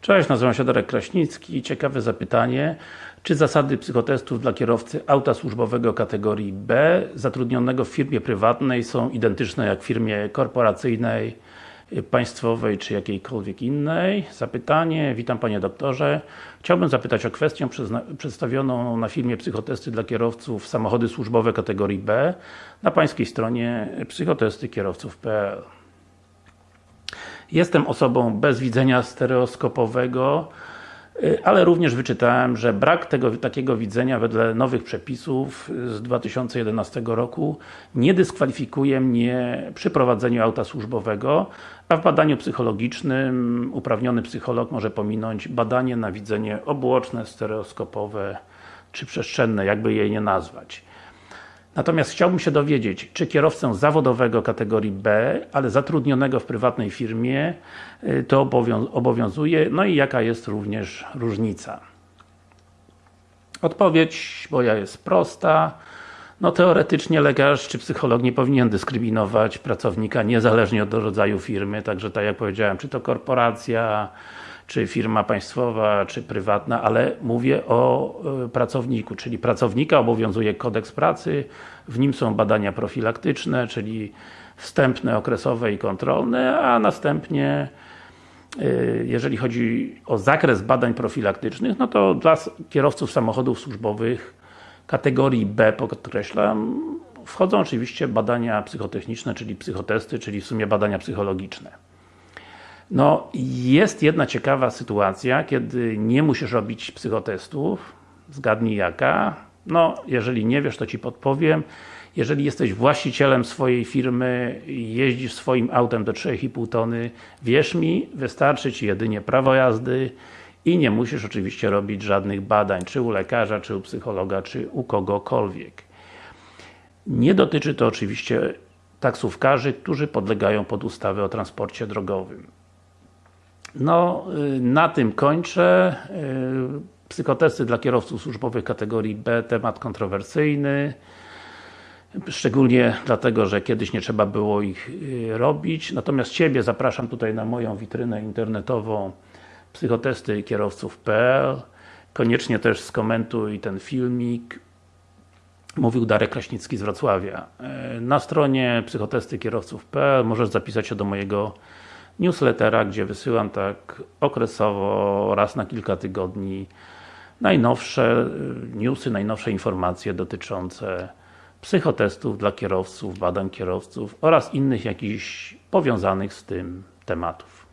Cześć, nazywam się Darek Kraśnicki. Ciekawe zapytanie. Czy zasady psychotestów dla kierowcy auta służbowego kategorii B zatrudnionego w firmie prywatnej są identyczne jak w firmie korporacyjnej, państwowej czy jakiejkolwiek innej? Zapytanie. Witam Panie Doktorze. Chciałbym zapytać o kwestię przedstawioną na filmie Psychotesty dla kierowców samochody służbowe kategorii B na Pańskiej stronie psychotestykierowców.pl Jestem osobą bez widzenia stereoskopowego, y, ale również wyczytałem, że brak tego, takiego widzenia wedle nowych przepisów z 2011 roku nie dyskwalifikuje mnie przy prowadzeniu auta służbowego, a w badaniu psychologicznym uprawniony psycholog może pominąć badanie na widzenie obłoczne, stereoskopowe czy przestrzenne, jakby je nie nazwać. Natomiast chciałbym się dowiedzieć, czy kierowcę zawodowego kategorii B, ale zatrudnionego w prywatnej firmie y, to obowią obowiązuje, no i jaka jest również różnica. Odpowiedź moja jest prosta. No teoretycznie lekarz czy psycholog nie powinien dyskryminować pracownika niezależnie od rodzaju firmy, także tak jak powiedziałem, czy to korporacja, czy firma państwowa, czy prywatna, ale mówię o y, pracowniku, czyli pracownika obowiązuje kodeks pracy, w nim są badania profilaktyczne, czyli wstępne, okresowe i kontrolne, a następnie y, jeżeli chodzi o zakres badań profilaktycznych, no to dla kierowców samochodów służbowych kategorii B, podkreślam, wchodzą oczywiście badania psychotechniczne, czyli psychotesty, czyli w sumie badania psychologiczne. No, jest jedna ciekawa sytuacja, kiedy nie musisz robić psychotestów. Zgadnij jaka? No, jeżeli nie wiesz, to Ci podpowiem. Jeżeli jesteś właścicielem swojej firmy, jeździsz swoim autem do 3,5 tony, wierz mi, wystarczy Ci jedynie prawo jazdy i nie musisz oczywiście robić żadnych badań, czy u lekarza, czy u psychologa, czy u kogokolwiek. Nie dotyczy to oczywiście taksówkarzy, którzy podlegają pod ustawę o transporcie drogowym. No, y, na tym kończę. Y, Psychotesty dla kierowców służbowych kategorii B, temat kontrowersyjny. Szczególnie dlatego, że kiedyś nie trzeba było ich y, robić. Natomiast Ciebie zapraszam tutaj na moją witrynę internetową psychotesty kierowców.pl Koniecznie też skomentuj ten filmik. Mówił Darek Kraśnicki z Wrocławia. Na stronie psychotestykierowców.pl możesz zapisać się do mojego newslettera, gdzie wysyłam tak okresowo, raz na kilka tygodni najnowsze newsy, najnowsze informacje dotyczące psychotestów dla kierowców, badań kierowców oraz innych jakichś powiązanych z tym tematów.